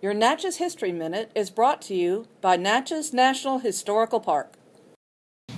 Your Natchez History Minute is brought to you by Natchez National Historical Park.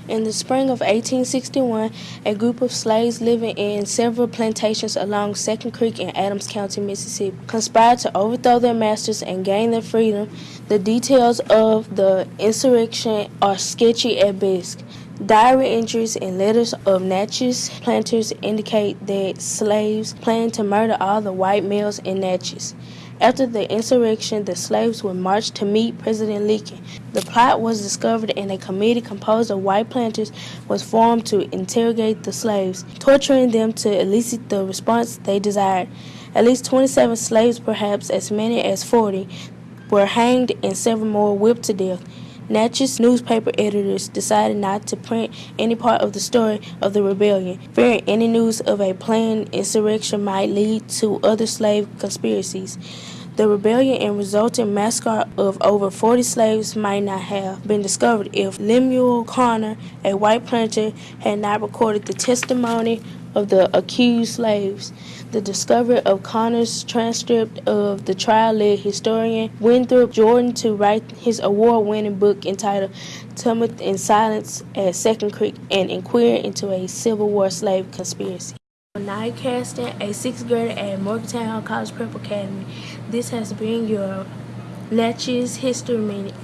In the spring of 1861, a group of slaves living in several plantations along Second Creek in Adams County, Mississippi, conspired to overthrow their masters and gain their freedom. The details of the insurrection are sketchy at best. Diary entries and letters of Natchez planters indicate that slaves planned to murder all the white males in Natchez. After the insurrection, the slaves were marched to meet President Lincoln. The plot was discovered and a committee composed of white planters was formed to interrogate the slaves, torturing them to elicit the response they desired. At least 27 slaves, perhaps as many as 40, were hanged and several more whipped to death. Natchez newspaper editors decided not to print any part of the story of the rebellion, fearing any news of a planned insurrection might lead to other slave conspiracies. The rebellion and resulting massacre of over 40 slaves might not have been discovered if Lemuel Connor, a white planter, had not recorded the testimony of the accused slaves. The discovery of Connor's transcript of the trial led historian Winthrop Jordan to write his award winning book entitled Tumult and Silence at Second Creek and inquire into a Civil War slave conspiracy. Nye Caston, a sixth grader at Morgantown College Prep Academy. This has been your Natchez History Minute.